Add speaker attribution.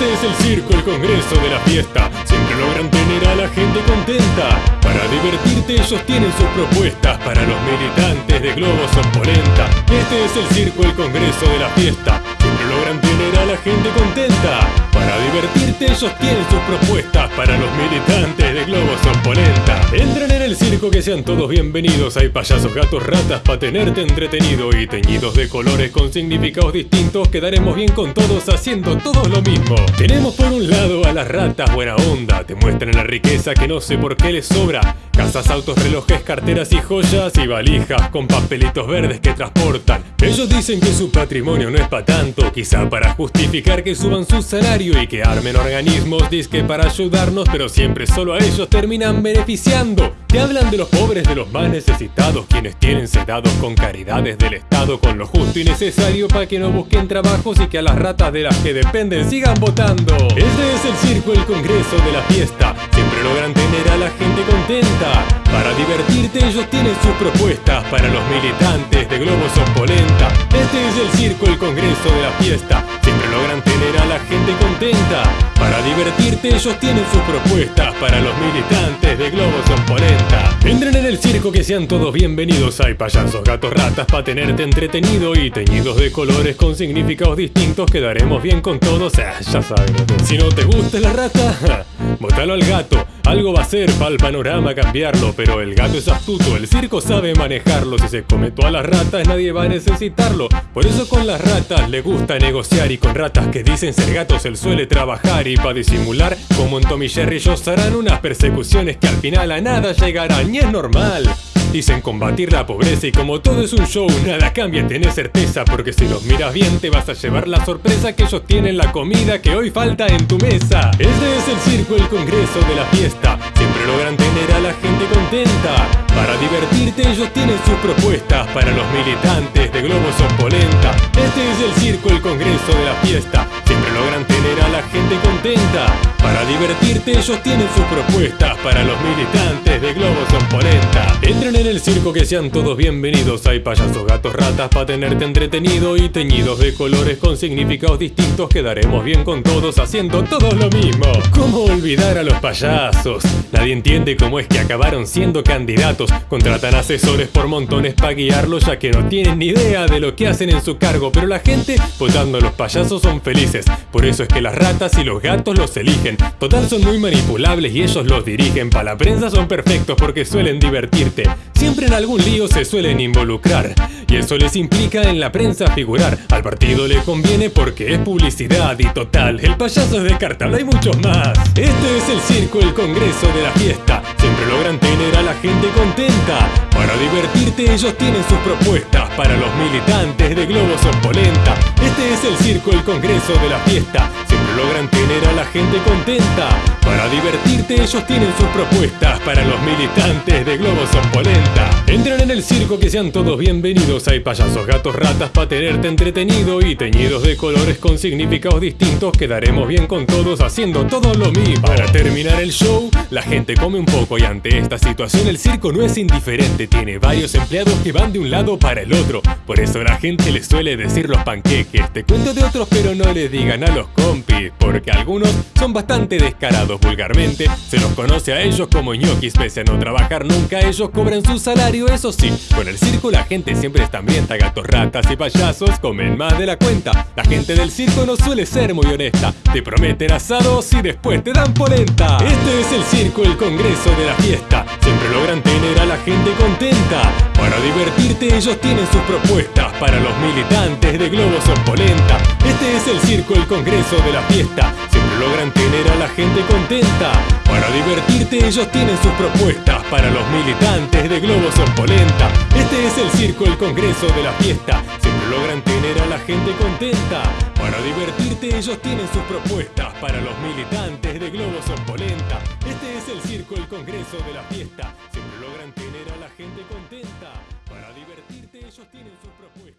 Speaker 1: Este es el circo, el congreso de la fiesta. Siempre logran tener a la gente contenta. Para divertirte ellos tienen sus propuestas para los militantes de globos o polenta. Este es el circo, el congreso de la fiesta. Siempre logran tener a la gente contenta. Para divertirte ellos tienen sus propuestas para los militantes de globos o polenta. Entren en el circo que sean todos bienvenidos. Hay payasos, gatos, ratas para tenerte entretenido y teñidos de colores con significados distintos. Quedaremos bien con todos haciendo todos lo mismo. Tenemos por un lado a las ratas buena onda, te muestran la riqueza que no sé por qué les sobra. Casas, autos, relojes, carteras y joyas y valijas con papelitos verdes que transportan. Ellos dicen que su patrimonio no es para tanto, quizá para justificar que suban su salario y que armen organismos, disque para ayudarnos, pero siempre solo a ellos terminan beneficiando. Hablan de los pobres, de los más necesitados, quienes tienen sedados con caridades del Estado, con lo justo y necesario para que no busquen trabajos y que a las ratas de las que dependen sigan votando. Este es el circo, el congreso de la fiesta, logran tener a la gente contenta. Para divertirte ellos tienen sus propuestas para los militantes de globos o polenta. Este es el circo, el congreso de la fiesta, siempre logran tener a la gente contenta. Para divertirte ellos tienen sus propuestas para los militantes de globos o polenta. Entren en el circo que sean todos bienvenidos. Hay payasos, gatos, ratas para tenerte entretenido y teñidos de colores con significados distintos. Quedaremos bien con todos. Ah, ya saben. Si no te gusta la rata, bótalo al gato. Algo va a ser para el panorama cambiarlo, pero el gato es astuto, el circo sabe manejarlo. Si se come todas las ratas, nadie va a necesitarlo. Por eso con las ratas le gusta negociar y con ratas que dicen ser gatos él suele trabajar y para disimular, como en Tommy Jerry ellos harán unas persecuciones que al final a nada llegarán y es normal. Dicen combatir la pobreza y como todo es un show, nada cambia, tenés certeza, porque si los miras bien te vas a llevar la sorpresa que ellos tienen la comida que hoy falta en tu mesa. Este es el circo, el congreso de la fiesta, siempre logran tener a la gente contenta. Para divertirte ellos tienen sus propuestas para los militantes de globos o polenta. Este es el circo, el congreso de la fiesta, siempre logran tener a la gente contenta. Para divertirte ellos tienen sus propuestas para los militantes de globos. Entren en el circo que sean todos bienvenidos. Hay payasos, gatos, ratas para tenerte entretenido y teñidos de colores con significados distintos. Quedaremos bien con todos haciendo todos lo mismo. ¿Cómo olvidar a los payasos? Nadie entiende cómo es que acabaron siendo candidatos. Contratan asesores por montones para guiarlos ya que no tienen ni idea de lo que hacen en su cargo. Pero la gente votando a los payasos son felices. Por eso es que las ratas y los gatos los eligen. Total son muy manipulables y ellos los dirigen. Para la prensa son perfectos porque suelen divertirte. Siempre en algún lío se suelen involucrar. Y eso les implica en la prensa figurar. Al partido le conviene porque es publicidad y total. El payaso es descartable, hay muchos más. Este es el circo, el congreso de la fiesta. Siempre logran tener a la gente contenta. Para divertirte ellos tienen sus propuestas para los militantes de globos o polenta. Este es el circo, el congreso de la fiesta. Siempre logran tener a la gente contenta. Para divertirte ellos tienen sus propuestas para los militantes de globos o polenta. Entren en el circo que sean todos bienvenidos. Hay payasos, gatos, ratas para tenerte entretenido y teñidos de colores con significados distintos. Quedaremos bien con todos haciendo todo lo mismo. Para terminar el show, la gente come un poco y ante esta situación el circo no es indiferente. Tiene varios empleados que van de un lado para el otro. Por eso la gente les suele decir los panqueques. Te cuento de otros pero no les digan a los compis. Porque algunos son bastante descarados vulgarmente. Se los conoce a ellos como ñoquis. Pese a no trabajar nunca, ellos cobran su salario. Eso sí, con el circo la gente siempre está hambrienta. Gatos, ratas y payasos comen más de la cuenta. La gente del circo no suele ser muy honesta. Te prometen asados y después te dan polenta. Este es el circo, el congreso de la fiesta. Siempre logran tener a la gente contenta. Para divertirte ellos tienen sus propuestas para los militantes de globos o polenta. Este es el circo, el congreso de la fiesta. Logran tener a la gente contenta. Para divertirte ellos tienen sus propuestas para los militantes de globos o polenta. Este es el circo, el congreso de la fiesta. Siempre logran tener a la gente contenta. Para divertirte ellos tienen sus propuestas para los militantes de globos o polenta. Este es el circo, el congreso de la fiesta. Siempre logran tener a la gente contenta. Para divertirte ellos tienen sus propuestas.